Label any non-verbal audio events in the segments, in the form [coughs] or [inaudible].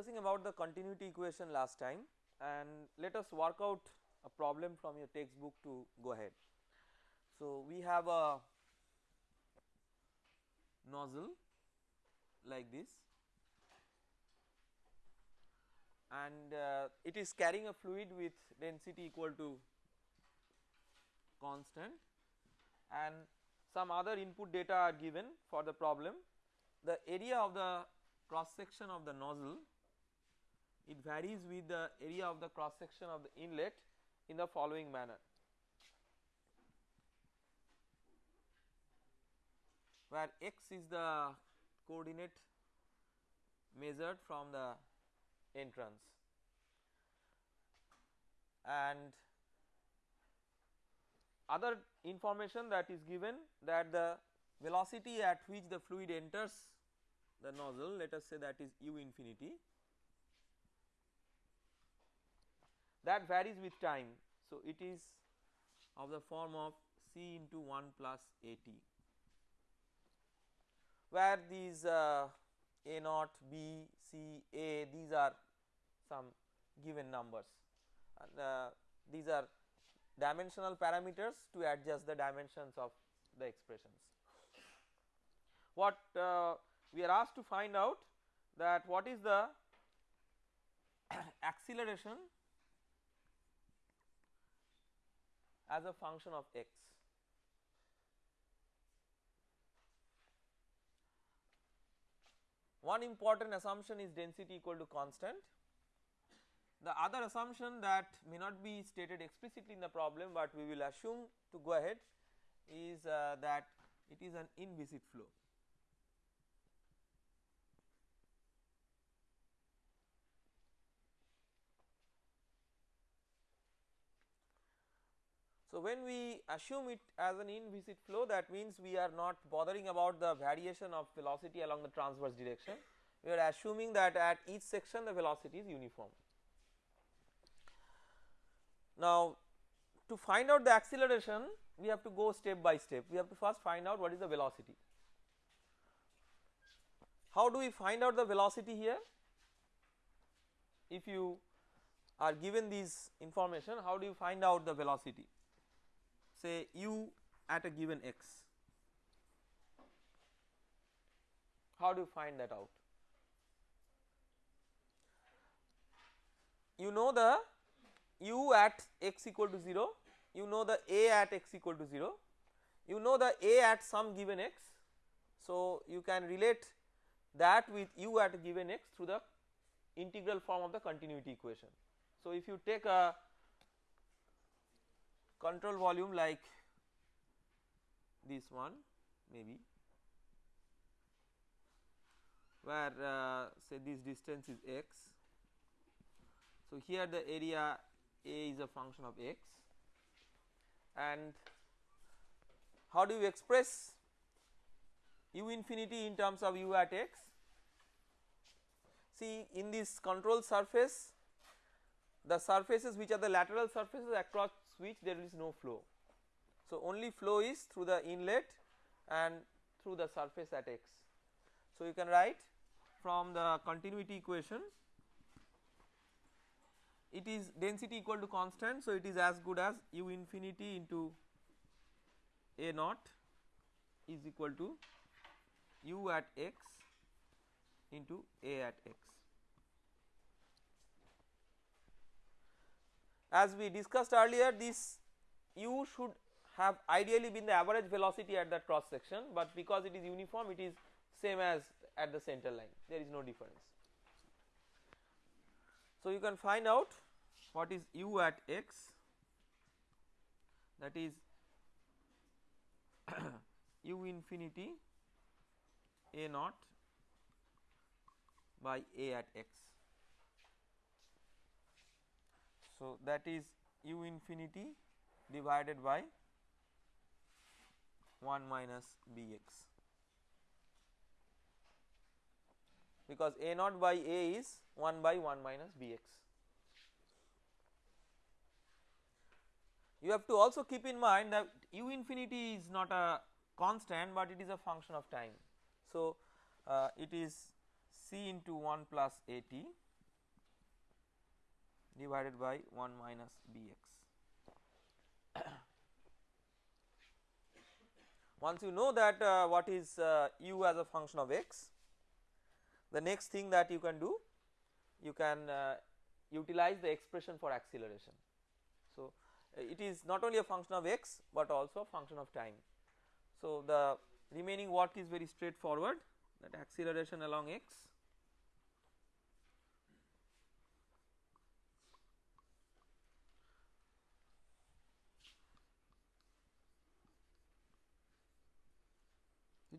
discussing about the continuity equation last time and let us work out a problem from your textbook to go ahead. So, we have a nozzle like this and uh, it is carrying a fluid with density equal to constant and some other input data are given for the problem. The area of the cross section of the nozzle it varies with the area of the cross section of the inlet in the following manner. Where x is the coordinate measured from the entrance and other information that is given that the velocity at which the fluid enters the nozzle let us say that is u infinity that varies with time. So, it is of the form of C into 1 plus AT where these uh, A naught, B, C, A these are some given numbers and uh, these are dimensional parameters to adjust the dimensions of the expressions. What uh, we are asked to find out that what is the [coughs] acceleration as a function of x. One important assumption is density equal to constant. The other assumption that may not be stated explicitly in the problem, but we will assume to go ahead is uh, that it is an inviscid flow. So, when we assume it as an inviscid flow that means we are not bothering about the variation of velocity along the transverse direction we are assuming that at each section the velocity is uniform. Now to find out the acceleration we have to go step by step we have to first find out what is the velocity. How do we find out the velocity here? If you are given these information how do you find out the velocity? Say u at a given x. How do you find that out? You know the u at x equal to 0, you know the a at x equal to 0, you know the a at some given x. So, you can relate that with u at a given x through the integral form of the continuity equation. So, if you take a control volume like this one maybe where uh, say this distance is x. So, here the area A is a function of x and how do you express u infinity in terms of u at x? See in this control surface the surfaces which are the lateral surfaces across which there is no flow. So, only flow is through the inlet and through the surface at x. So, you can write from the continuity equation it is density equal to constant. So, it is as good as u infinity into a naught is equal to u at x into a at x. As we discussed earlier this u should have ideally been the average velocity at that cross section, but because it is uniform it is same as at the center line there is no difference. So, you can find out what is u at x that is [coughs] u infinity a naught by a at x. So, that is u infinity divided by 1 minus bx because a naught by a is 1 by 1 minus bx. You have to also keep in mind that u infinity is not a constant, but it is a function of time. So, uh, it is c into 1 plus a t divided by 1 minus bx. [coughs] Once you know that uh, what is uh, u as a function of x, the next thing that you can do you can uh, utilize the expression for acceleration. So, it is not only a function of x, but also a function of time. So, the remaining work is very straightforward that acceleration along x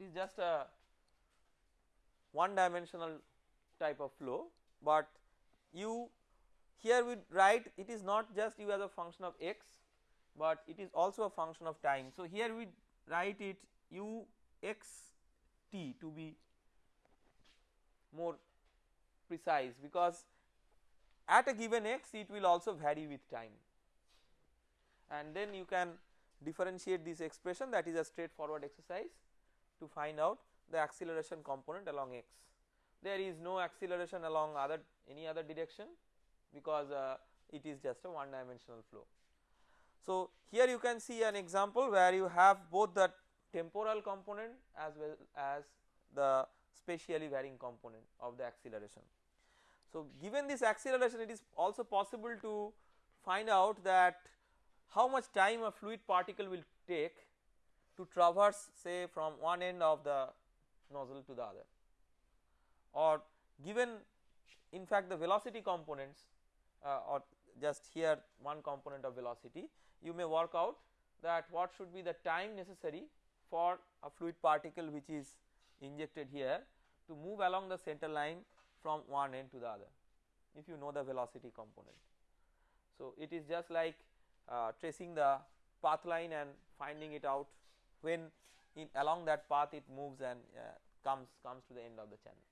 it is just a one dimensional type of flow, but u here we write it is not just u as a function of x, but it is also a function of time. So, here we write it u x t to be more precise because at a given x it will also vary with time and then you can differentiate this expression that is a straightforward exercise to find out the acceleration component along x. There is no acceleration along other any other direction because uh, it is just a one dimensional flow. So, here you can see an example where you have both the temporal component as well as the spatially varying component of the acceleration. So, given this acceleration it is also possible to find out that how much time a fluid particle will take to traverse say from one end of the nozzle to the other or given in fact the velocity components uh, or just here one component of velocity you may work out that what should be the time necessary for a fluid particle which is injected here to move along the center line from one end to the other if you know the velocity component. So, it is just like uh, tracing the path line and finding it out when along that path it moves and uh, comes comes to the end of the channel.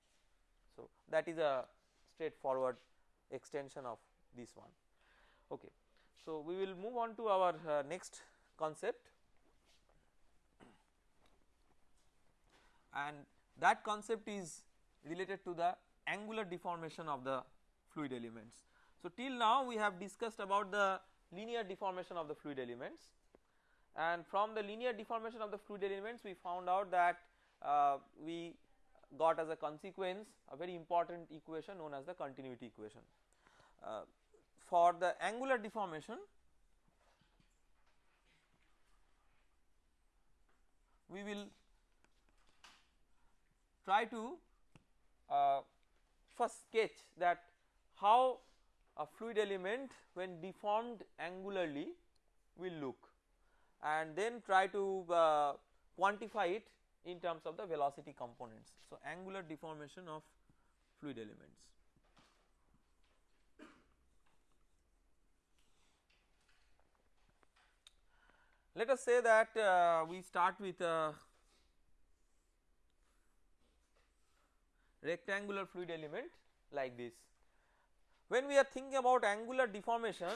So, that is a straightforward extension of this one. Okay. So, we will move on to our uh, next concept and that concept is related to the angular deformation of the fluid elements. So, till now we have discussed about the linear deformation of the fluid elements and from the linear deformation of the fluid elements we found out that uh, we got as a consequence a very important equation known as the continuity equation. Uh, for the angular deformation we will try to uh, first sketch that how a fluid element when deformed angularly will look and then try to uh, quantify it in terms of the velocity components. So, angular deformation of fluid elements. Let us say that uh, we start with a rectangular fluid element like this. When we are thinking about angular deformation,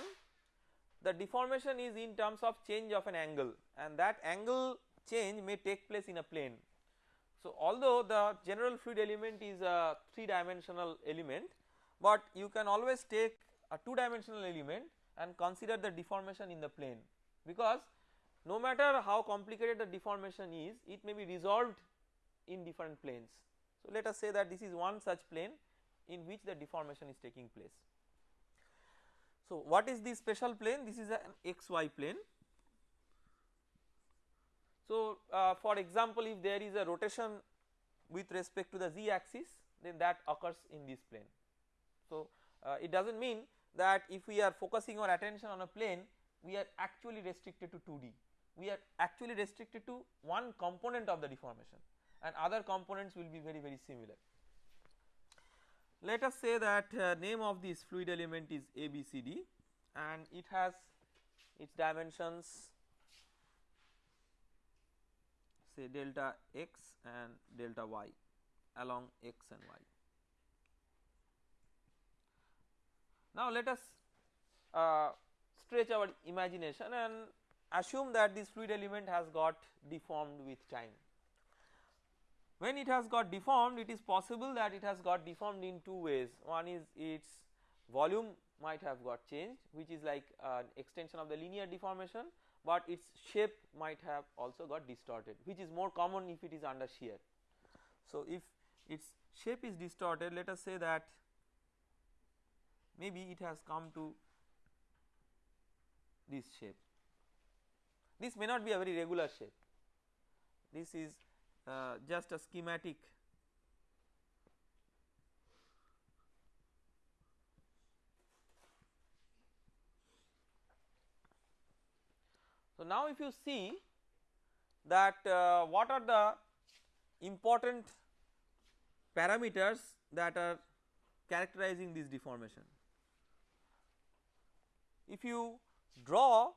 the deformation is in terms of change of an angle and that angle change may take place in a plane. So, although the general fluid element is a 3 dimensional element, but you can always take a 2 dimensional element and consider the deformation in the plane because no matter how complicated the deformation is it may be resolved in different planes. So, let us say that this is one such plane in which the deformation is taking place. So, what is the special plane? This is an xy plane. So, uh, for example, if there is a rotation with respect to the z axis then that occurs in this plane. So, uh, it does not mean that if we are focusing our attention on a plane we are actually restricted to 2D, we are actually restricted to one component of the deformation and other components will be very very similar. Let us say that uh, name of this fluid element is ABCD and it has its dimensions say delta x and delta y along x and y. Now let us uh, stretch our imagination and assume that this fluid element has got deformed with time when it has got deformed it is possible that it has got deformed in two ways. One is its volume might have got changed which is like an extension of the linear deformation but its shape might have also got distorted which is more common if it is under shear. So if its shape is distorted let us say that maybe it has come to this shape. This may not be a very regular shape. This is uh, just a schematic So, now if you see that uh, what are the important parameters that are characterizing this deformation. If you draw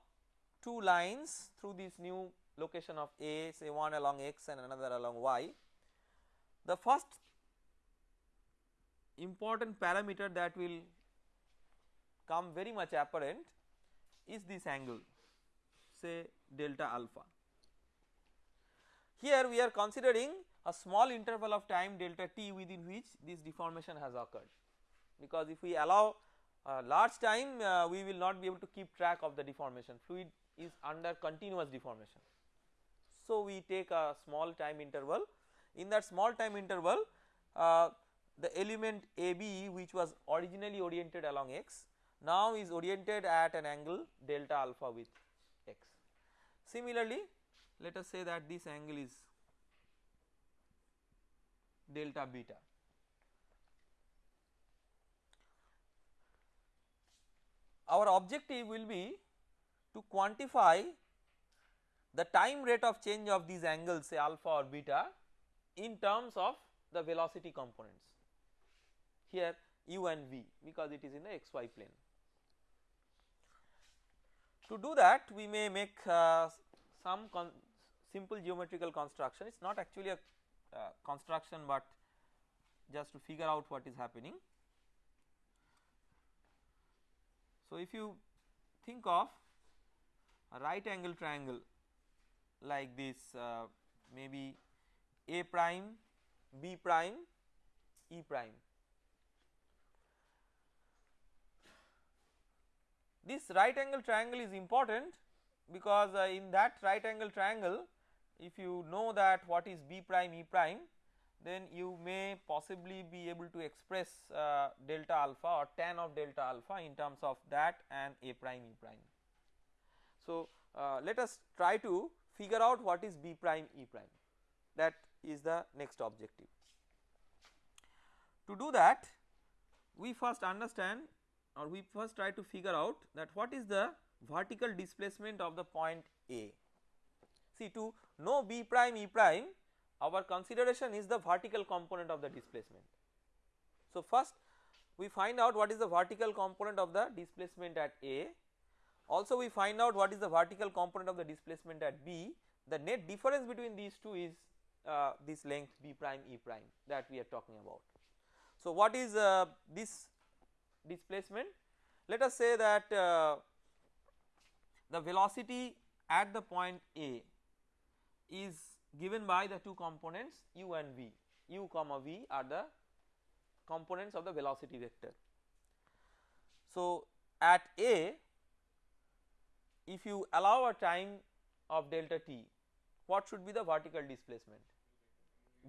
two lines through this new location of A say one along x and another along y, the first important parameter that will come very much apparent is this angle say delta alpha. Here we are considering a small interval of time delta t within which this deformation has occurred because if we allow large time uh, we will not be able to keep track of the deformation fluid is under continuous deformation. So we take a small time interval in that small time interval uh, the element AB which was originally oriented along x now is oriented at an angle delta alpha with x. Similarly, let us say that this angle is delta beta. Our objective will be to quantify the time rate of change of these angles say alpha or beta in terms of the velocity components here u and v because it is in the xy plane. To do that we may make uh, some simple geometrical construction it is not actually a uh, construction but just to figure out what is happening. So if you think of a right angle triangle like this uh, maybe A prime, B prime, E prime This right angle triangle is important because uh, in that right angle triangle if you know that what is B prime E prime then you may possibly be able to express uh, delta alpha or tan of delta alpha in terms of that and A prime E prime. So, uh, let us try to figure out what is B prime E prime that is the next objective. To do that we first understand or we first try to figure out that what is the vertical displacement of the point A. See to know B prime E prime our consideration is the vertical component of the displacement. So first we find out what is the vertical component of the displacement at A also we find out what is the vertical component of the displacement at B the net difference between these two is uh, this length B prime E prime that we are talking about. So what is uh, this displacement let us say that uh, the velocity at the point A is given by the two components u and v u comma v are the components of the velocity vector. So at A if you allow a time of delta t what should be the vertical displacement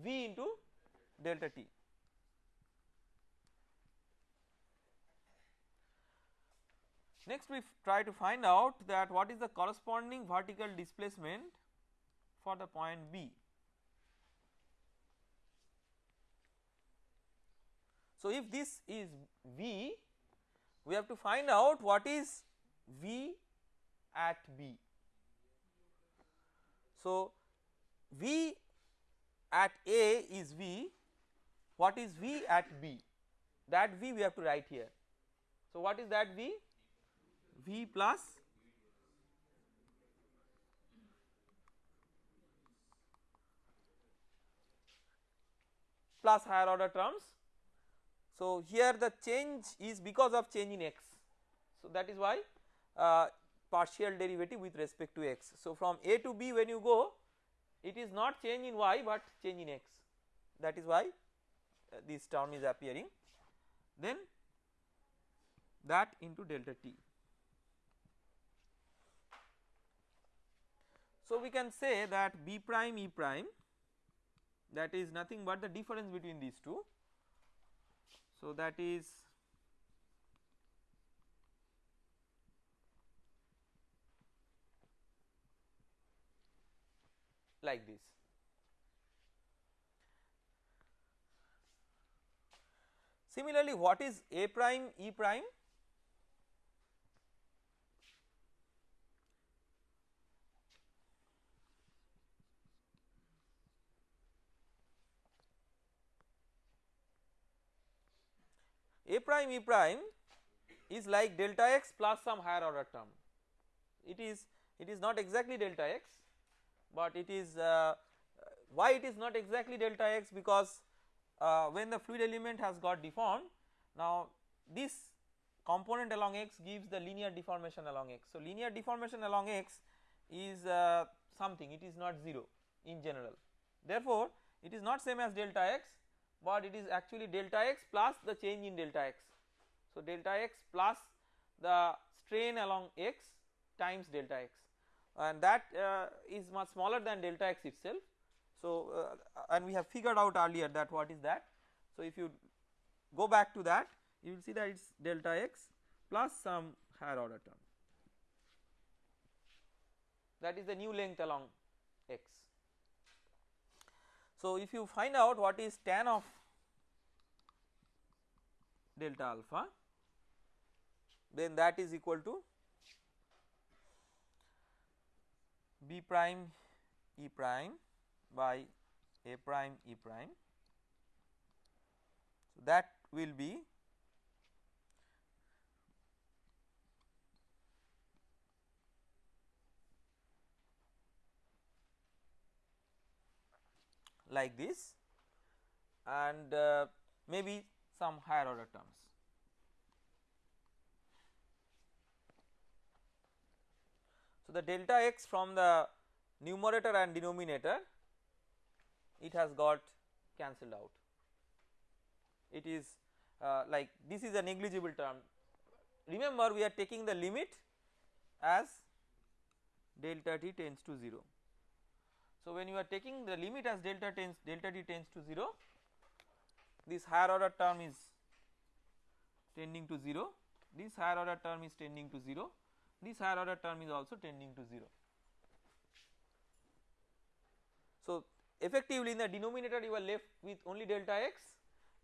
v into delta t Next we try to find out that what is the corresponding vertical displacement for the point B. So, if this is V we have to find out what is V at B. So, V at A is V what is V at B that V we have to write here. So, what is that V V plus plus higher order terms. So here the change is because of change in x. So that is why uh, partial derivative with respect to x. So from a to b when you go it is not change in y but change in x. that is why uh, this term is appearing then that into delta t. So, we can say that B prime E prime that is nothing but the difference between these two. So, that is like this. Similarly, what is A prime E prime? A prime E prime is like delta x plus some higher order term. It is it is not exactly delta x, but it is uh, why it is not exactly delta x because uh, when the fluid element has got deformed now this component along x gives the linear deformation along x. So, linear deformation along x is uh, something it is not 0 in general therefore, it is not same as delta x but it is actually delta x plus the change in delta x. So, delta x plus the strain along x times delta x and that uh, is much smaller than delta x itself. So, uh, and we have figured out earlier that what is that. So, if you go back to that you will see that it is delta x plus some higher order term that is the new length along x. So, if you find out what is tan of delta alpha then that is equal to b prime e prime by a prime e prime. So, that will be like this and uh, maybe some higher order terms. So, the delta x from the numerator and denominator it has got cancelled out. It is uh, like this is a negligible term. Remember we are taking the limit as delta t tends to 0. So, when you are taking the limit as delta tends delta t tends to 0 this higher order term is tending to 0 this higher order term is tending to 0 this higher order term is also tending to 0. So, effectively in the denominator you are left with only delta x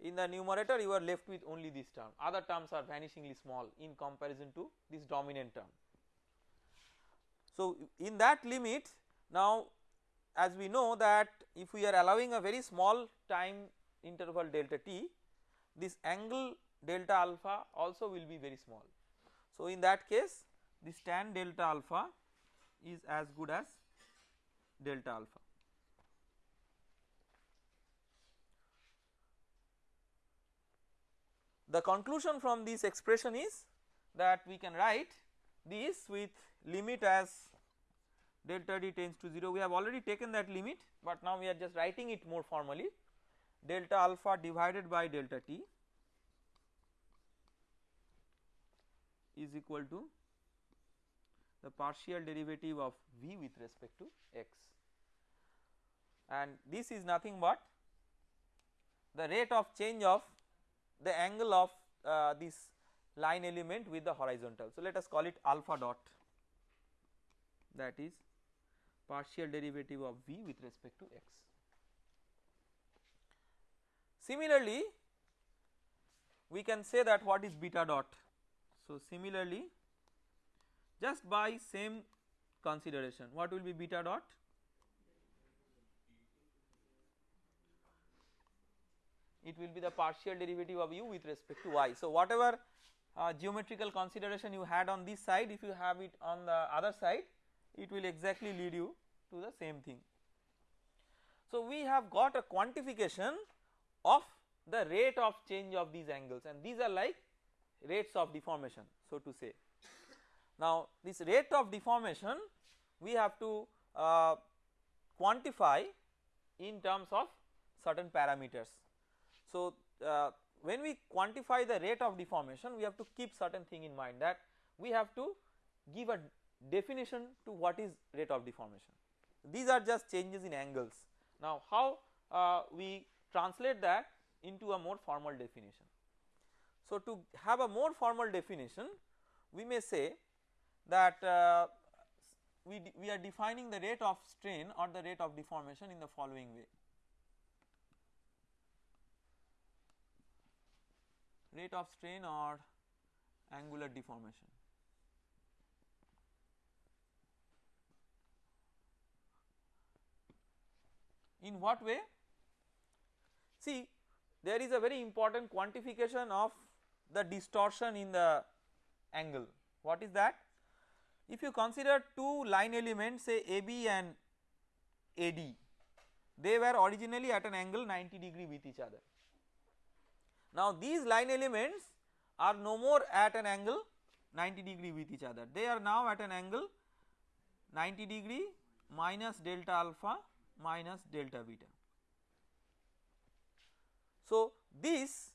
in the numerator you are left with only this term other terms are vanishingly small in comparison to this dominant term. So, in that limit now as we know that if we are allowing a very small time interval delta t this angle delta alpha also will be very small. So, in that case this tan delta alpha is as good as delta alpha. The conclusion from this expression is that we can write this with limit as delta t tends to 0 we have already taken that limit but now we are just writing it more formally delta alpha divided by delta t is equal to the partial derivative of v with respect to x and this is nothing but the rate of change of the angle of uh, this line element with the horizontal. So, let us call it alpha dot that is partial derivative of v with respect to x. Similarly, we can say that what is beta dot. So, similarly just by same consideration what will be beta dot? It will be the partial derivative of u with respect to y. So, whatever uh, geometrical consideration you had on this side if you have it on the other side it will exactly lead you to the same thing. So, we have got a quantification of the rate of change of these angles and these are like rates of deformation so to say. Now, this rate of deformation we have to uh, quantify in terms of certain parameters. So, uh, when we quantify the rate of deformation we have to keep certain thing in mind that we have to give a definition to what is rate of deformation. These are just changes in angles. Now how uh, we translate that into a more formal definition. So to have a more formal definition we may say that uh, we, we are defining the rate of strain or the rate of deformation in the following way. Rate of strain or angular deformation. In what way? See there is a very important quantification of the distortion in the angle. What is that? If you consider two line elements say AB and AD, they were originally at an angle 90 degree with each other. Now these line elements are no more at an angle 90 degree with each other, they are now at an angle 90 degree minus delta alpha minus delta beta. So this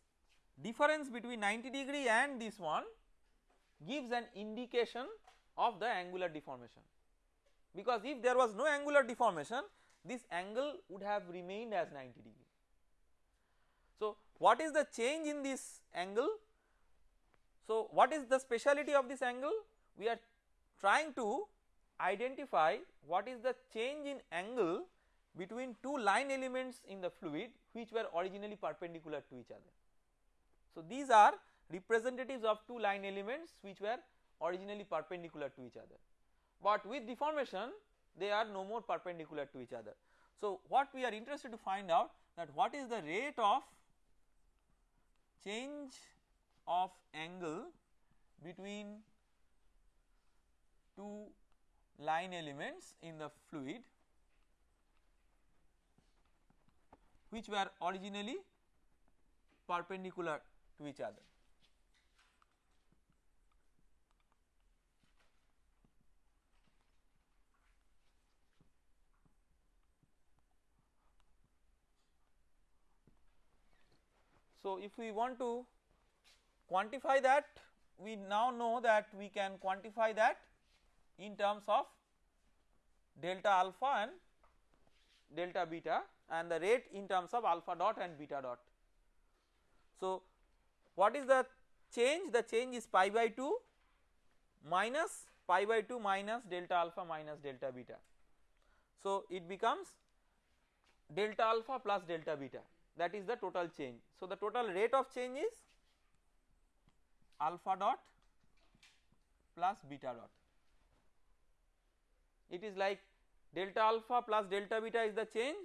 difference between 90 degree and this one gives an indication of the angular deformation because if there was no angular deformation this angle would have remained as 90 degree. So what is the change in this angle? So what is the speciality of this angle? We are trying to identify what is the change in angle between two line elements in the fluid which were originally perpendicular to each other. So these are representatives of two line elements which were originally perpendicular to each other, but with deformation they are no more perpendicular to each other. So what we are interested to find out that what is the rate of change of angle between two line elements in the fluid which were originally perpendicular to each other. So, if we want to quantify that we now know that we can quantify that in terms of delta alpha and delta beta and the rate in terms of alpha dot and beta dot. So, what is the change? The change is pi by 2 minus pi by 2 minus delta alpha minus delta beta. So, it becomes delta alpha plus delta beta that is the total change. So, the total rate of change is alpha dot plus beta dot. It is like delta alpha plus delta beta is the change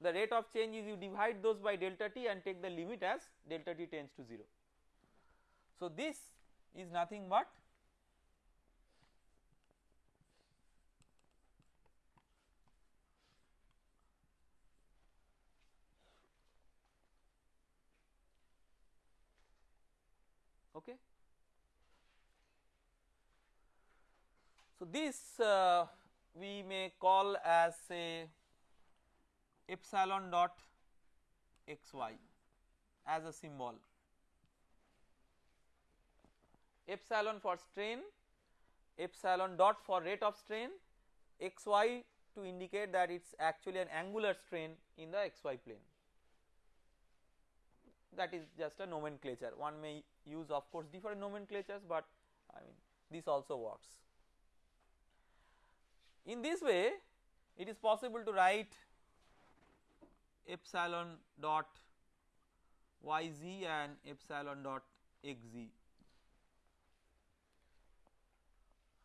the rate of change is you divide those by delta t and take the limit as delta t tends to 0. So this is nothing but okay. So this uh, we may call as a epsilon dot xy as a symbol. Epsilon for strain epsilon dot for rate of strain xy to indicate that it is actually an angular strain in the xy plane. That is just a nomenclature. One may use of course different nomenclatures but I mean this also works. In this way it is possible to write epsilon dot yz and epsilon dot xz.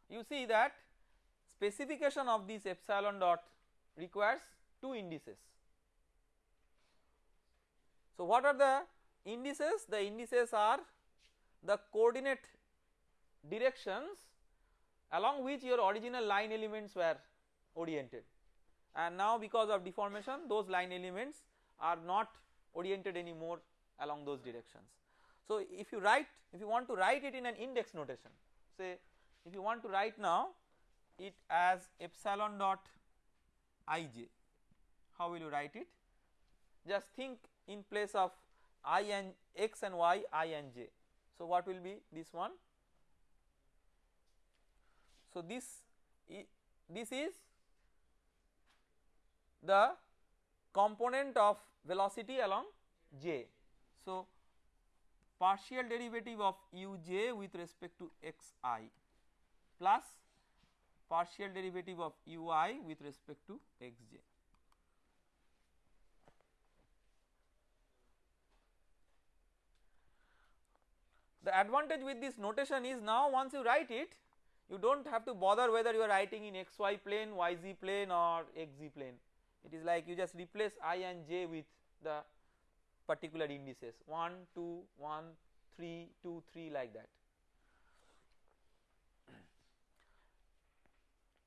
You see that specification of this epsilon dot requires two indices. So what are the indices? The indices are the coordinate directions along which your original line elements were oriented and now because of deformation those line elements are not oriented anymore along those directions. So if you write if you want to write it in an index notation say if you want to write now it as epsilon dot ij how will you write it just think in place of i and x and y i and j. So what will be this one? So this this is the component of velocity along j. So partial derivative of uj with respect to xi plus partial derivative of ui with respect to xj. The advantage with this notation is now once you write it you do not have to bother whether you are writing in xy plane, yz plane or xz plane. It is like you just replace i and j with the particular indices. 1, 2, 1, 3, 2, 3 like that.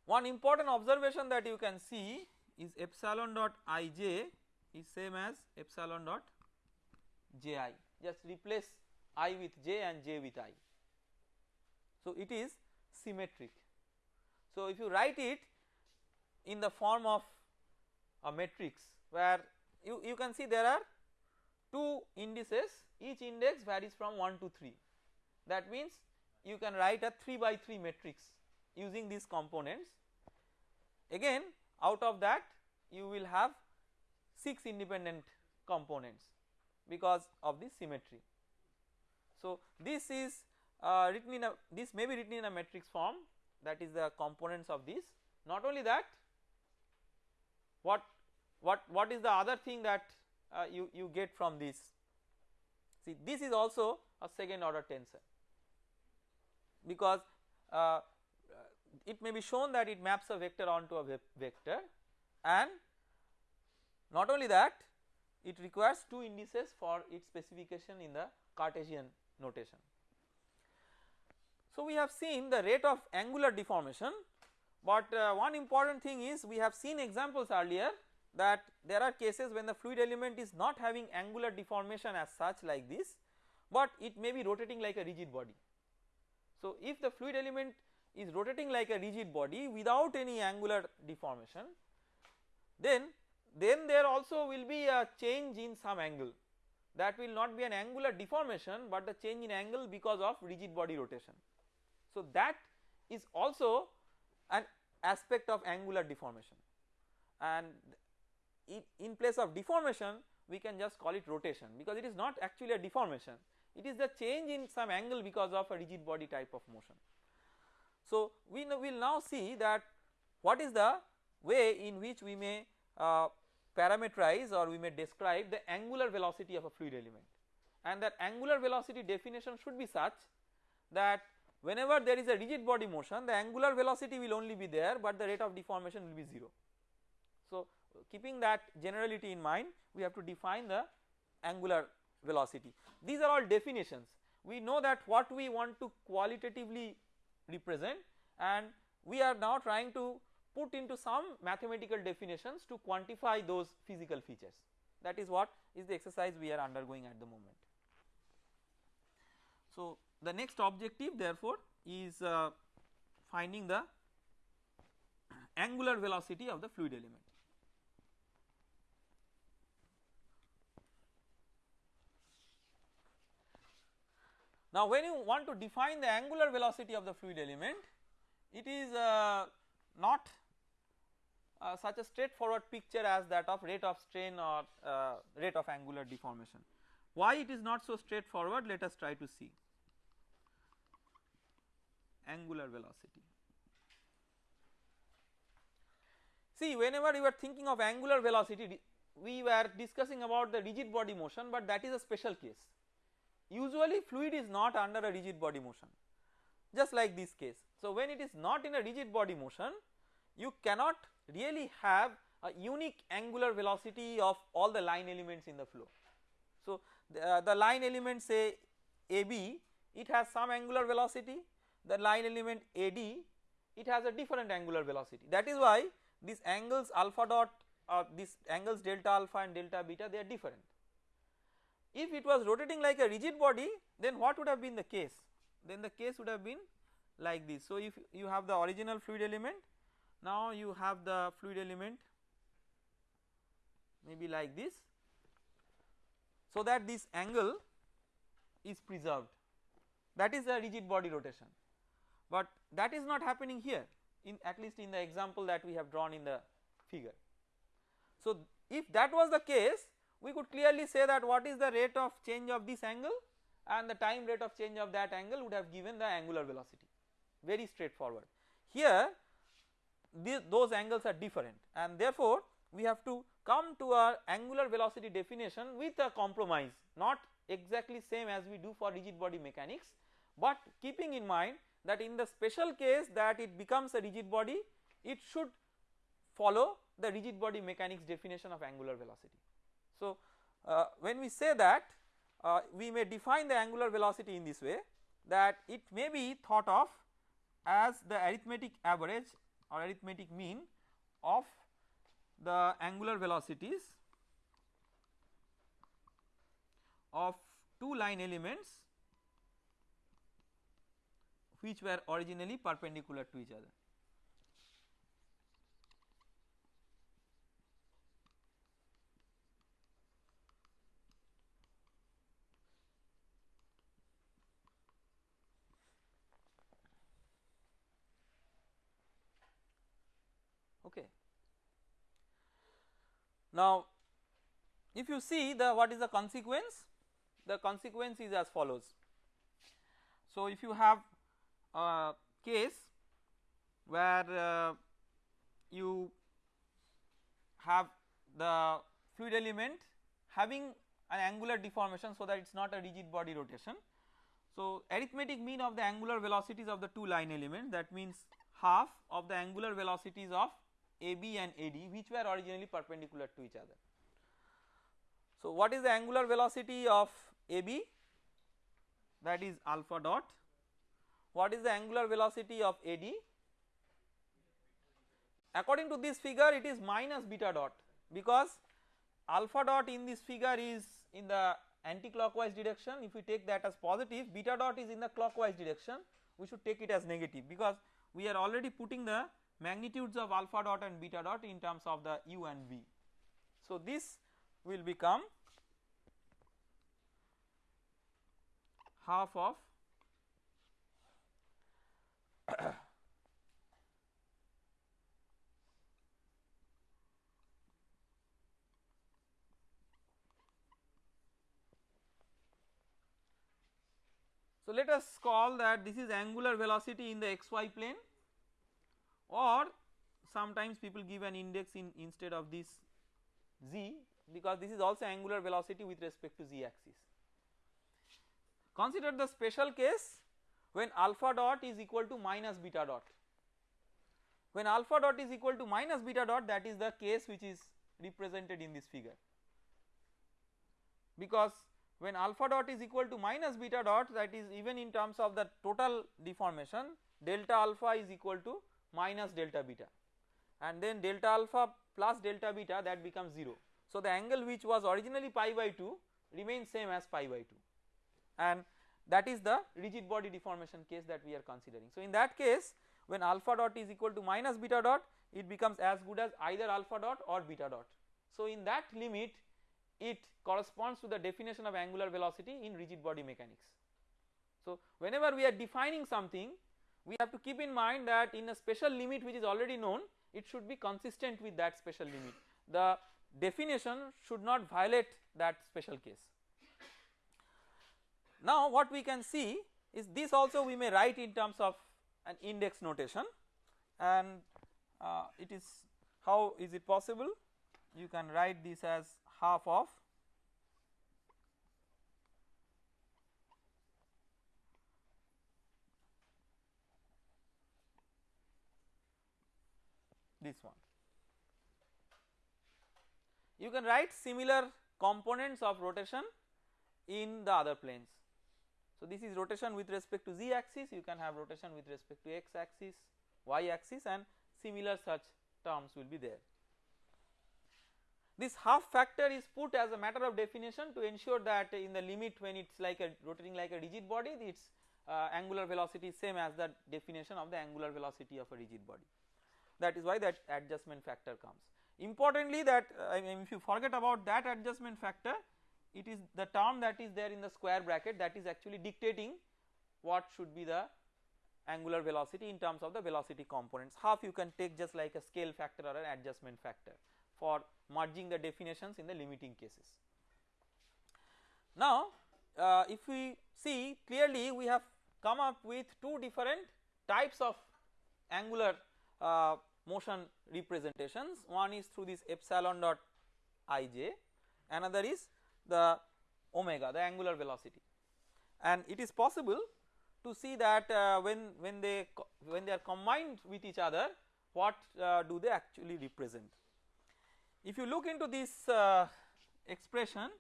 One important observation that you can see is epsilon dot ij is same as epsilon dot ji just replace i with j and j with i. So it is symmetric. So if you write it in the form of a matrix where you, you can see there are 2 indices each index varies from 1 to 3 that means you can write a 3 by 3 matrix using these components again out of that you will have 6 independent components because of the symmetry. So this is uh, written in a this may be written in a matrix form that is the components of this. Not only that what what what is the other thing that uh, you you get from this? See this is also a second order tensor. Because uh, it may be shown that it maps a vector onto a vector. And not only that it requires two indices for its specification in the Cartesian notation. So we have seen the rate of angular deformation but uh, one important thing is we have seen examples earlier that there are cases when the fluid element is not having angular deformation as such like this but it may be rotating like a rigid body. So if the fluid element is rotating like a rigid body without any angular deformation then then there also will be a change in some angle that will not be an angular deformation but the change in angle because of rigid body rotation. So that is also an aspect of angular deformation and in place of deformation we can just call it rotation because it is not actually a deformation it is the change in some angle because of a rigid body type of motion. So we will now see that what is the way in which we may uh, parameterize or we may describe the angular velocity of a fluid element and that angular velocity definition should be such that whenever there is a rigid body motion the angular velocity will only be there but the rate of deformation will be 0. So keeping that generality in mind we have to define the angular velocity. These are all definitions we know that what we want to qualitatively represent and we are now trying to put into some mathematical definitions to quantify those physical features that is what is the exercise we are undergoing at the moment. So the next objective therefore is uh, finding the [clears throat] angular velocity of the fluid element. Now when you want to define the angular velocity of the fluid element it is uh, not uh, such a straightforward picture as that of rate of strain or uh, rate of angular deformation. Why it is not so straightforward let us try to see angular velocity. See whenever you are thinking of angular velocity we were discussing about the rigid body motion but that is a special case usually fluid is not under a rigid body motion just like this case. So when it is not in a rigid body motion you cannot really have a unique angular velocity of all the line elements in the flow. So the, uh, the line element say AB it has some angular velocity the line element AD it has a different angular velocity that is why these angles alpha dot or uh, these angles delta alpha and delta beta they are different if it was rotating like a rigid body then what would have been the case? Then the case would have been like this. So if you have the original fluid element now you have the fluid element maybe like this so that this angle is preserved that is a rigid body rotation but that is not happening here in at least in the example that we have drawn in the figure. So if that was the case we could clearly say that what is the rate of change of this angle and the time rate of change of that angle would have given the angular velocity very straightforward. Here those angles are different and therefore we have to come to our angular velocity definition with a compromise not exactly same as we do for rigid body mechanics but keeping in mind that in the special case that it becomes a rigid body it should follow the rigid body mechanics definition of angular velocity. So uh, when we say that uh, we may define the angular velocity in this way that it may be thought of as the arithmetic average or arithmetic mean of the angular velocities of two line elements which were originally perpendicular to each other. Okay. Now, if you see the what is the consequence the consequence is as follows. So, if you have a case where uh, you have the fluid element having an angular deformation so that it is not a rigid body rotation. So, arithmetic mean of the angular velocities of the two line elements that means half of the angular velocities of AB and AD which were originally perpendicular to each other. So, what is the angular velocity of AB that is alpha dot. What is the angular velocity of AD according to this figure it is minus beta dot because alpha dot in this figure is in the anti-clockwise direction. If we take that as positive beta dot is in the clockwise direction. We should take it as negative because we are already putting the magnitudes of alpha dot and beta dot in terms of the u and v. So this will become half of [coughs] So let us call that this is angular velocity in the xy plane or sometimes people give an index in instead of this z because this is also angular velocity with respect to z axis. Consider the special case when alpha dot is equal to minus beta dot. When alpha dot is equal to minus beta dot that is the case which is represented in this figure because when alpha dot is equal to minus beta dot that is even in terms of the total deformation delta alpha is equal to minus delta beta and then delta alpha plus delta beta that becomes 0. So the angle which was originally pi by 2 remains same as pi by 2 and that is the rigid body deformation case that we are considering. So in that case when alpha dot is equal to minus beta dot it becomes as good as either alpha dot or beta dot. So in that limit it corresponds to the definition of angular velocity in rigid body mechanics. So whenever we are defining something we have to keep in mind that in a special limit which is already known it should be consistent with that special limit. The definition should not violate that special case. Now what we can see is this also we may write in terms of an index notation. And uh, it is how is it possible? You can write this as half of this one. You can write similar components of rotation in the other planes. So this is rotation with respect to z axis you can have rotation with respect to x axis y axis and similar such terms will be there. This half factor is put as a matter of definition to ensure that in the limit when it is like a rotating like a rigid body its uh, angular velocity is same as the definition of the angular velocity of a rigid body that is why that adjustment factor comes. Importantly that uh, I mean if you forget about that adjustment factor it is the term that is there in the square bracket that is actually dictating what should be the angular velocity in terms of the velocity components half you can take just like a scale factor or an adjustment factor for merging the definitions in the limiting cases. Now uh, if we see clearly we have come up with two different types of angular uh, motion representations. One is through this epsilon dot ij another is the omega the angular velocity. And it is possible to see that uh, when when they when they are combined with each other what uh, do they actually represent. If you look into this uh, expression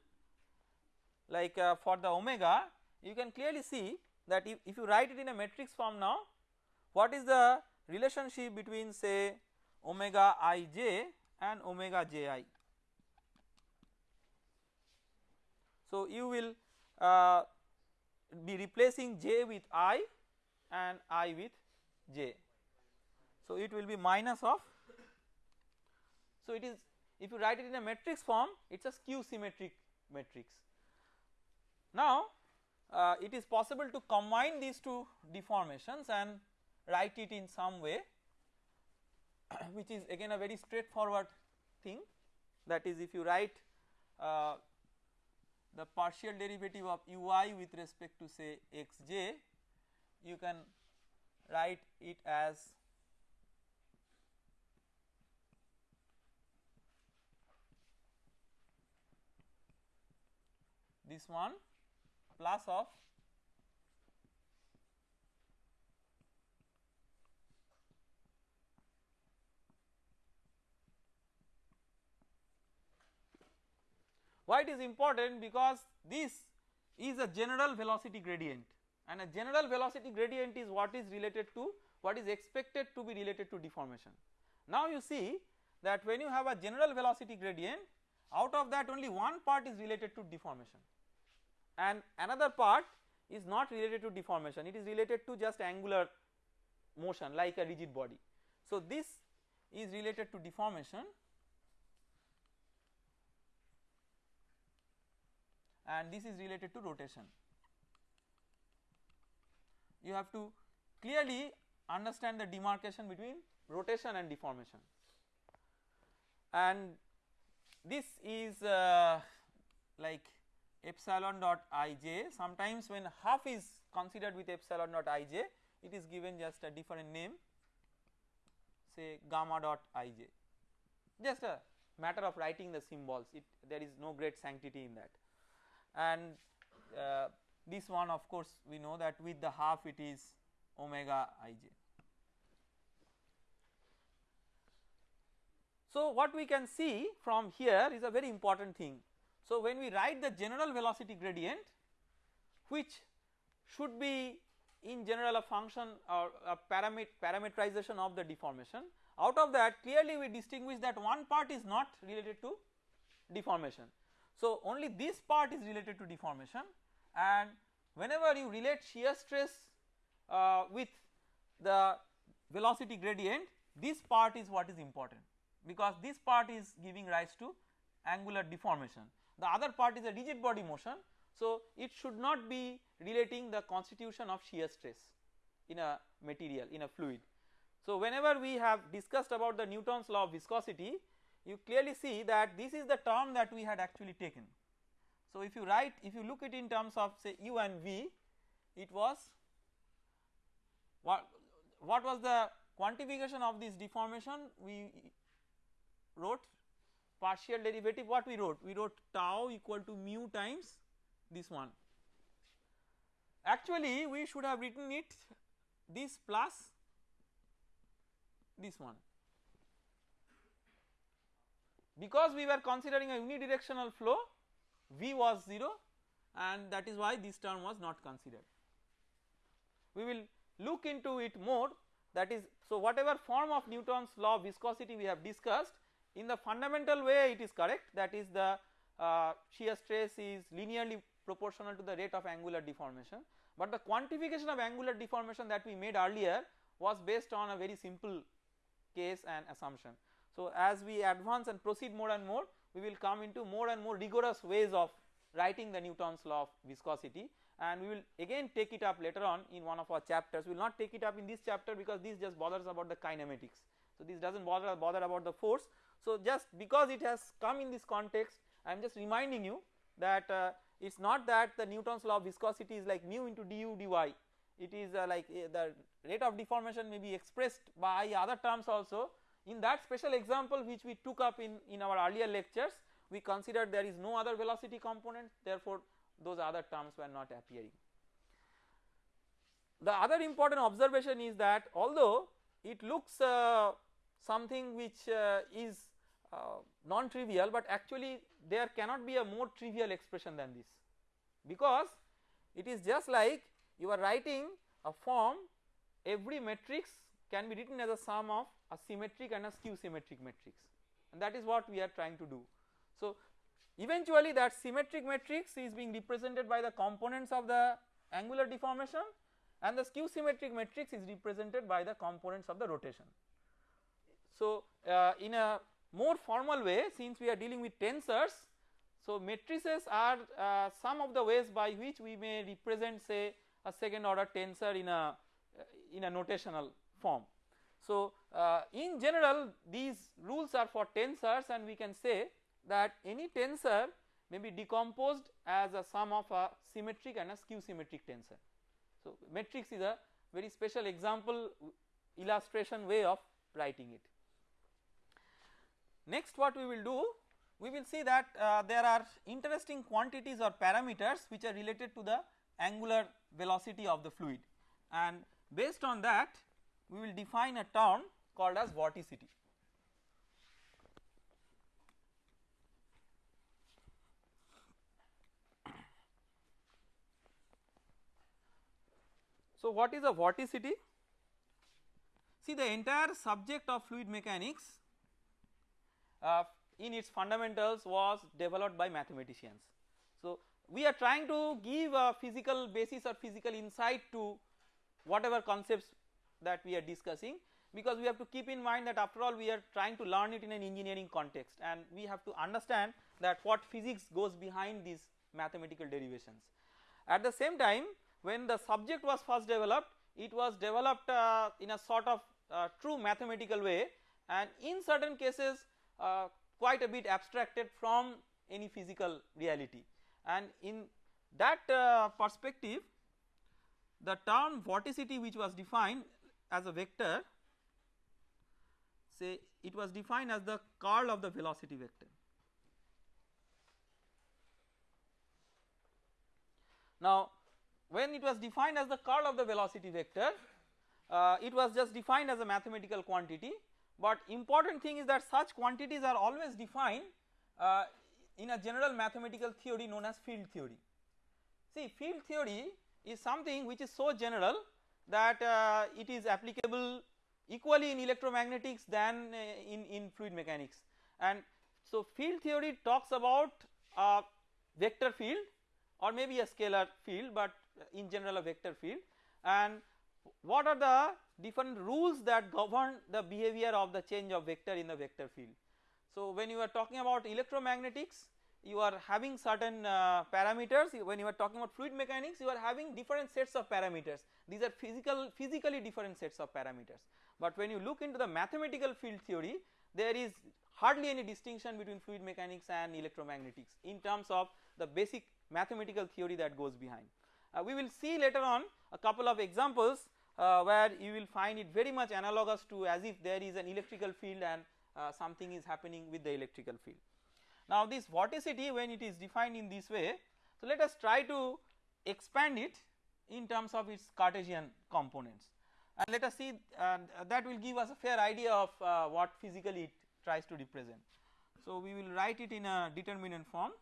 like uh, for the omega you can clearly see that if, if you write it in a matrix form now what is the relationship between say omega ij and omega ji. So you will uh, be replacing j with i and i with j. So it will be minus of so it is if you write it in a matrix form it is a skew symmetric matrix now uh, it is possible to combine these two deformations and write it in some way [clears throat] which is again a very straightforward thing. That is if you write uh, the partial derivative of ui with respect to say xj you can write it as this one plus of why it is important? Because this is a general velocity gradient. And a general velocity gradient is what is related to what is expected to be related to deformation. Now you see that when you have a general velocity gradient out of that only one part is related to deformation. And another part is not related to deformation. It is related to just angular motion like a rigid body. So this is related to deformation and this is related to rotation. You have to clearly understand the demarcation between rotation and deformation. And this is uh, like epsilon dot ij sometimes when half is considered with epsilon dot ij it is given just a different name say gamma dot ij just a matter of writing the symbols. It there is no great sanctity in that and uh, this one of course we know that with the half it is omega ij. So what we can see from here is a very important thing so when we write the general velocity gradient which should be in general a function or a paramet parametrization of the deformation out of that clearly we distinguish that one part is not related to deformation. So only this part is related to deformation and whenever you relate shear stress uh, with the velocity gradient this part is what is important because this part is giving rise to angular deformation the other part is a rigid body motion. So it should not be relating the constitution of shear stress in a material in a fluid. So whenever we have discussed about the Newton's law of viscosity you clearly see that this is the term that we had actually taken. So if you write if you look it in terms of say u and v it was what what was the quantification of this deformation? We wrote partial derivative. What we wrote? We wrote tau equal to mu times this one. Actually we should have written it this plus this one because we were considering a unidirectional flow v was 0 and that is why this term was not considered. We will look into it more that is so whatever form of Newton's law of viscosity we have discussed in the fundamental way it is correct that is the uh, shear stress is linearly proportional to the rate of angular deformation but the quantification of angular deformation that we made earlier was based on a very simple case and assumption. So as we advance and proceed more and more we will come into more and more rigorous ways of writing the Newton's law of viscosity. And we will again take it up later on in one of our chapters. We will not take it up in this chapter because this just bothers about the kinematics. So this does not bother bother about the force. So just because it has come in this context I am just reminding you that uh, it is not that the Newton's law of viscosity is like mu into du dy. It is uh, like uh, the rate of deformation may be expressed by other terms also in that special example which we took up in, in our earlier lectures we considered there is no other velocity component therefore those other terms were not appearing. The other important observation is that although it looks uh, something which uh, is uh, non-trivial but actually there cannot be a more trivial expression than this because it is just like you are writing a form every matrix can be written as a sum of a symmetric and a skew symmetric matrix and that is what we are trying to do. So eventually that symmetric matrix is being represented by the components of the angular deformation and the skew symmetric matrix is represented by the components of the rotation. So uh, in a more formal way since we are dealing with tensors so matrices are uh, some of the ways by which we may represent say a second order tensor in a in a notational form. So uh, in general these rules are for tensors and we can say that any tensor may be decomposed as a sum of a symmetric and a skew symmetric tensor. So matrix is a very special example illustration way of writing it. Next what we will do we will see that uh, there are interesting quantities or parameters which are related to the angular velocity of the fluid and based on that we will define a term called as vorticity. So what is a vorticity? See the entire subject of fluid mechanics uh, in its fundamentals was developed by mathematicians. So we are trying to give a physical basis or physical insight to whatever concepts that we are discussing because we have to keep in mind that after all we are trying to learn it in an engineering context and we have to understand that what physics goes behind these mathematical derivations. At the same time when the subject was first developed it was developed uh, in a sort of uh, true mathematical way and in certain cases uh, quite a bit abstracted from any physical reality and in that uh, perspective the term vorticity which was defined as a vector say it was defined as the curl of the velocity vector. Now when it was defined as the curl of the velocity vector uh, it was just defined as a mathematical quantity but important thing is that such quantities are always defined uh, in a general mathematical theory known as field theory. See field theory is something which is so general that uh, it is applicable equally in electromagnetics than uh, in, in fluid mechanics and so field theory talks about a vector field or maybe a scalar field but in general a vector field and what are the different rules that govern the behavior of the change of vector in the vector field. So when you are talking about electromagnetics you are having certain uh, parameters when you are talking about fluid mechanics you are having different sets of parameters these are physical physically different sets of parameters but when you look into the mathematical field theory there is hardly any distinction between fluid mechanics and electromagnetics in terms of the basic mathematical theory that goes behind. Uh, we will see later on a couple of examples uh, where you will find it very much analogous to as if there is an electrical field and uh, something is happening with the electrical field. Now this vorticity when it is defined in this way? So let us try to expand it in terms of its Cartesian components. And let us see uh, that will give us a fair idea of uh, what physically it tries to represent. So we will write it in a determinant form.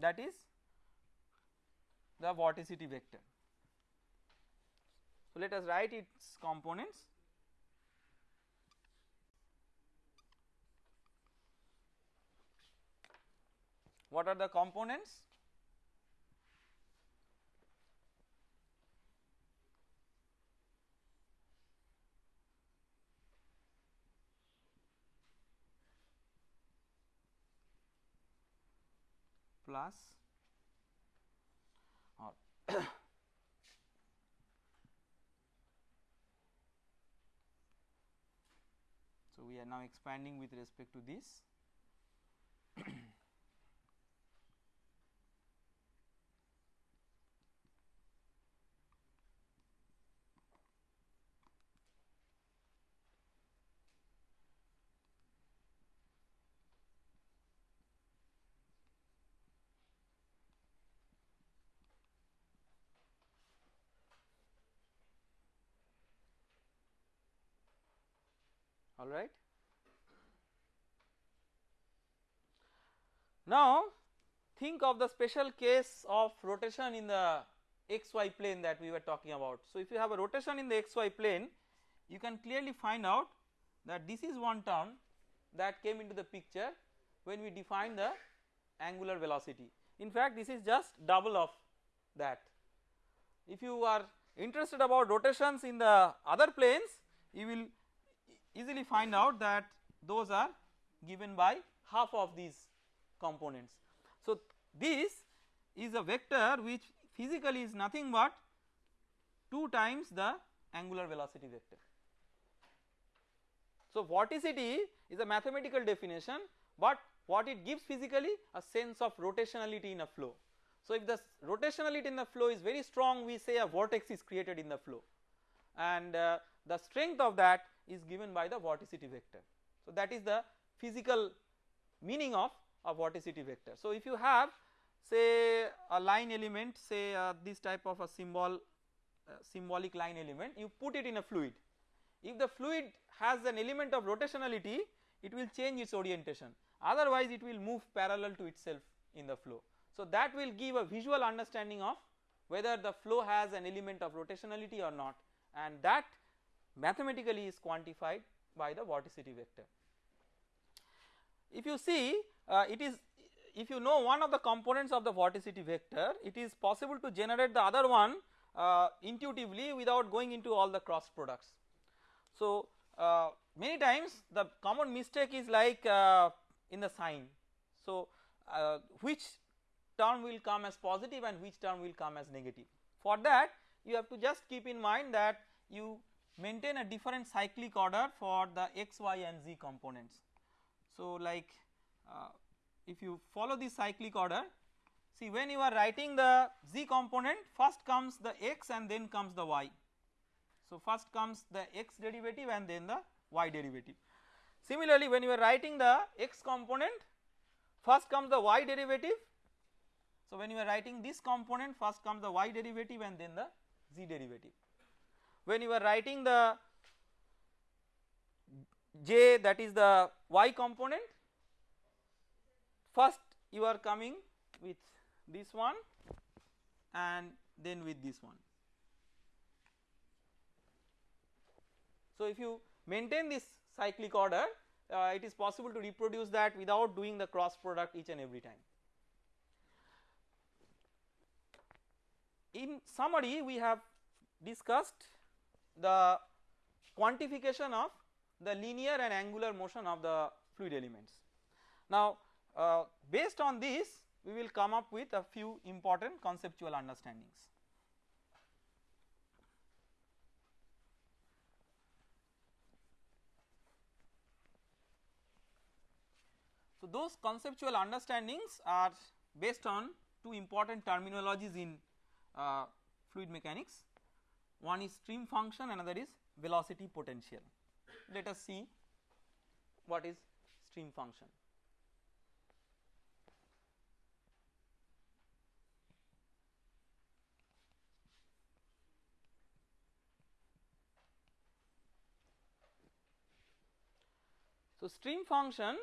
That is the vorticity vector. So, let us write its components. What are the components? plus we are now expanding with respect to this all right. Now think of the special case of rotation in the xy plane that we were talking about. So if you have a rotation in the xy plane you can clearly find out that this is one term that came into the picture when we define the angular velocity. In fact this is just double of that. If you are interested about rotations in the other planes you will easily find out that those are given by half of these components. So this is a vector which physically is nothing but 2 times the angular velocity vector. So vorticity is a mathematical definition but what it gives physically a sense of rotationality in a flow. So if the rotationality in the flow is very strong we say a vortex is created in the flow and uh, the strength of that is given by the vorticity vector. So that is the physical meaning of a vorticity vector. So if you have say a line element say uh, this type of a symbol uh, symbolic line element you put it in a fluid. If the fluid has an element of rotationality it will change its orientation otherwise it will move parallel to itself in the flow. So that will give a visual understanding of whether the flow has an element of rotationality or not and that mathematically is quantified by the vorticity vector. If you see uh, it is if you know one of the components of the vorticity vector it is possible to generate the other one uh, intuitively without going into all the cross products. So uh, many times the common mistake is like uh, in the sign. So uh, which term will come as positive and which term will come as negative. For that you have to just keep in mind that you maintain a different cyclic order for the x, y and z components. So like uh, if you follow this cyclic order see when you are writing the z component first comes the x and then comes the y. So first comes the x derivative and then the y derivative. Similarly when you are writing the x component first comes the y derivative. So when you are writing this component first comes the y derivative and then the z derivative when you are writing the j that is the y component first you are coming with this one and then with this one. So if you maintain this cyclic order uh, it is possible to reproduce that without doing the cross product each and every time. In summary we have discussed the quantification of the linear and angular motion of the fluid elements. Now uh, based on this we will come up with a few important conceptual understandings. So those conceptual understandings are based on two important terminologies in uh, fluid mechanics one is stream function another is velocity potential. Let us see what is stream function. So stream function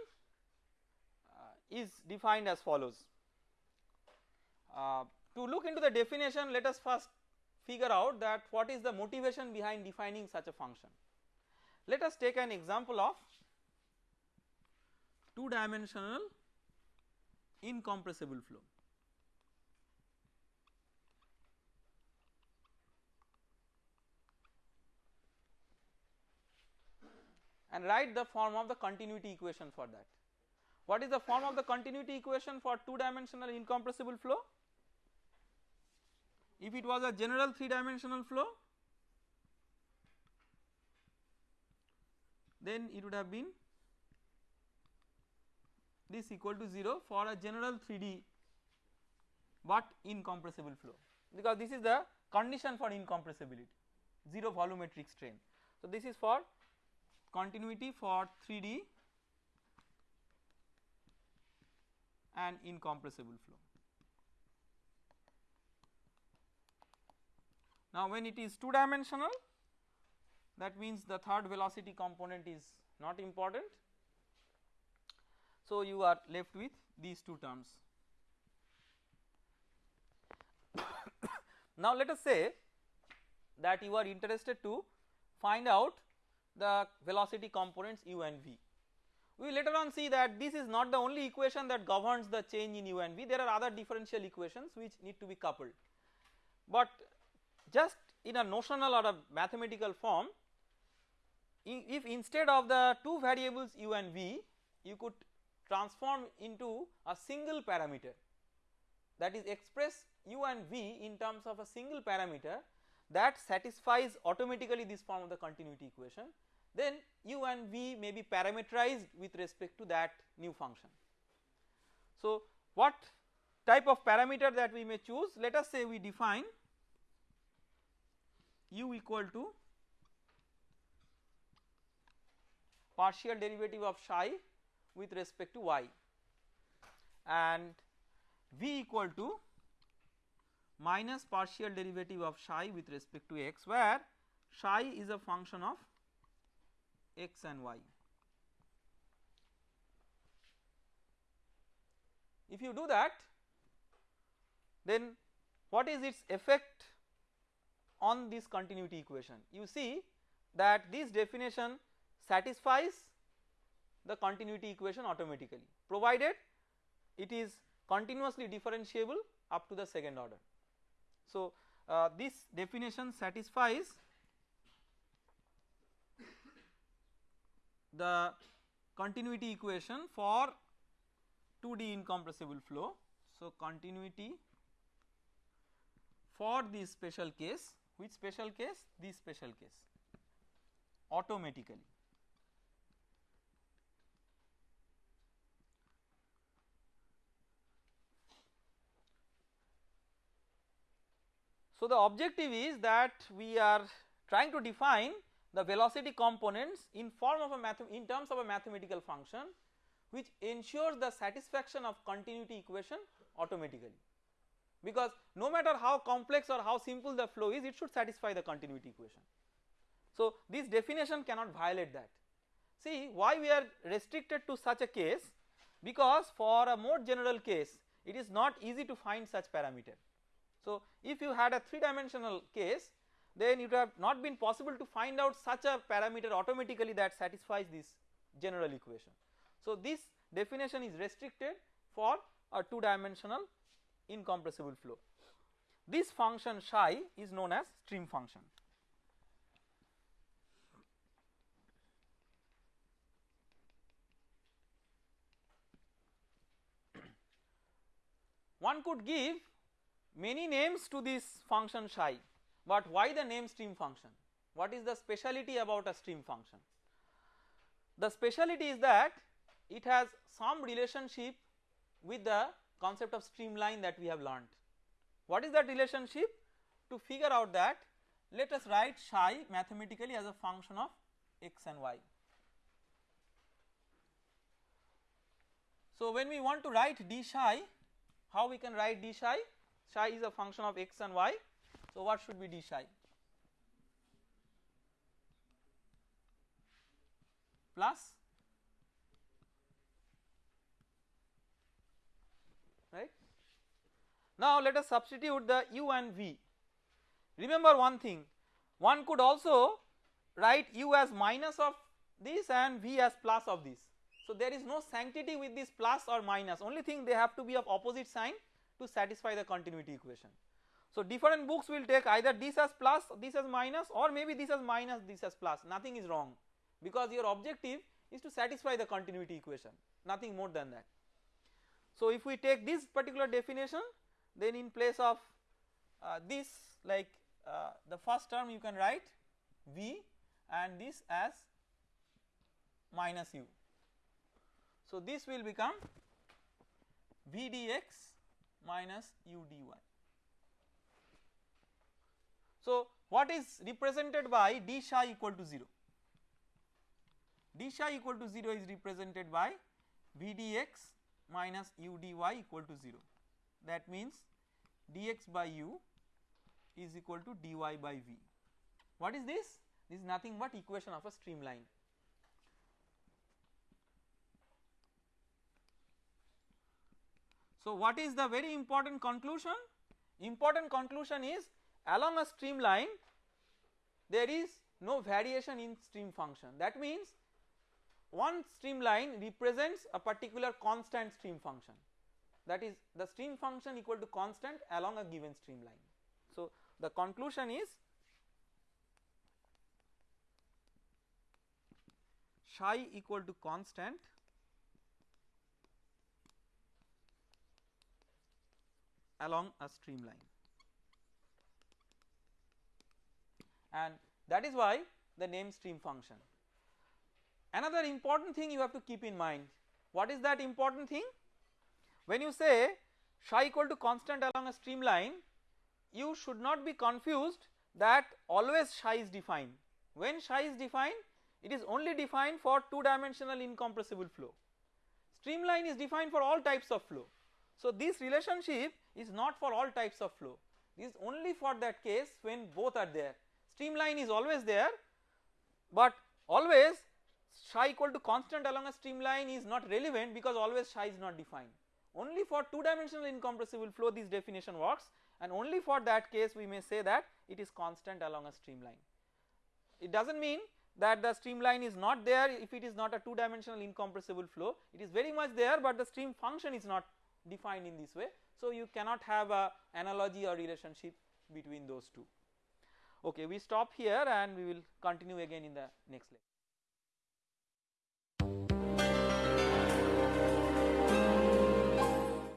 uh, is defined as follows. Uh, to look into the definition let us first figure out that what is the motivation behind defining such a function. Let us take an example of two dimensional incompressible flow. and write the form of the continuity equation for that. What is the form of the continuity equation for 2 dimensional incompressible flow? If it was a general 3 dimensional flow then it would have been this equal to 0 for a general 3D but incompressible flow because this is the condition for incompressibility 0 volumetric strain. So, this is for continuity for 3D and incompressible flow. Now, when it is 2 dimensional that means the third velocity component is not important. So, you are left with these two terms. [coughs] now, let us say that you are interested to find out the velocity components u and v. We later on see that this is not the only equation that governs the change in u and v, there are other differential equations which need to be coupled. But just in a notional or a mathematical form if instead of the two variables u and v you could transform into a single parameter that is express u and v in terms of a single parameter that satisfies automatically this form of the continuity equation then u and v may be parameterized with respect to that new function. So, what type of parameter that we may choose let us say we define u equal to partial derivative of psi with respect to y and v equal to minus partial derivative of psi with respect to x where psi is a function of x and y. If you do that then what is its effect on this continuity equation you see that this definition satisfies the continuity equation automatically provided it is continuously differentiable up to the second order. So, uh, this definition satisfies the continuity equation for 2D incompressible flow. So, continuity for this special case which special case? This special case. Automatically. So, the objective is that we are trying to define the velocity components in form of a math in terms of a mathematical function which ensures the satisfaction of continuity equation automatically because no matter how complex or how simple the flow is it should satisfy the continuity equation. So, this definition cannot violate that. See why we are restricted to such a case because for a more general case it is not easy to find such parameter so, if you had a 3 dimensional case then it would have not been possible to find out such a parameter automatically that satisfies this general equation. So, this definition is restricted for a 2 dimensional incompressible flow. This function psi is known as stream function. [coughs] One could give many names to this function psi but why the name stream function what is the speciality about a stream function the speciality is that it has some relationship with the concept of streamline that we have learned what is that relationship to figure out that let us write psi mathematically as a function of x and y so when we want to write d psi how we can write d psi psi is a function of x and y. So, what should be d psi? Plus right. Now, let us substitute the u and v. Remember one thing one could also write u as minus of this and v as plus of this. So, there is no sanctity with this plus or minus only thing they have to be of opposite sign to satisfy the continuity equation. So different books will take either this as plus this as minus or maybe this as minus this as plus nothing is wrong because your objective is to satisfy the continuity equation nothing more than that. So if we take this particular definition then in place of uh, this like uh, the first term you can write V and this as minus u. So this will become V dx minus u dy. So what is represented by d psi equal to 0? d psi equal to 0 is represented by V dx minus u dy equal to 0 that means dx by u is equal to dy by v. What is this? This is nothing but equation of a streamline. So what is the very important conclusion? Important conclusion is along a streamline there is no variation in stream function that means one streamline represents a particular constant stream function that is the stream function equal to constant along a given streamline. So the conclusion is psi equal to constant along a streamline and that is why the name stream function. Another important thing you have to keep in mind what is that important thing when you say psi equal to constant along a streamline you should not be confused that always psi is defined. When psi is defined it is only defined for 2 dimensional incompressible flow. Streamline is defined for all types of flow. So this relationship is not for all types of flow. This is only for that case when both are there. Streamline is always there but always psi equal to constant along a streamline is not relevant because always psi is not defined only for 2 dimensional incompressible flow this definition works and only for that case we may say that it is constant along a streamline. It does not mean that the streamline is not there if it is not a 2 dimensional incompressible flow it is very much there but the stream function is not defined in this way. So you cannot have a analogy or relationship between those two. Okay we stop here and we will continue again in the next lecture.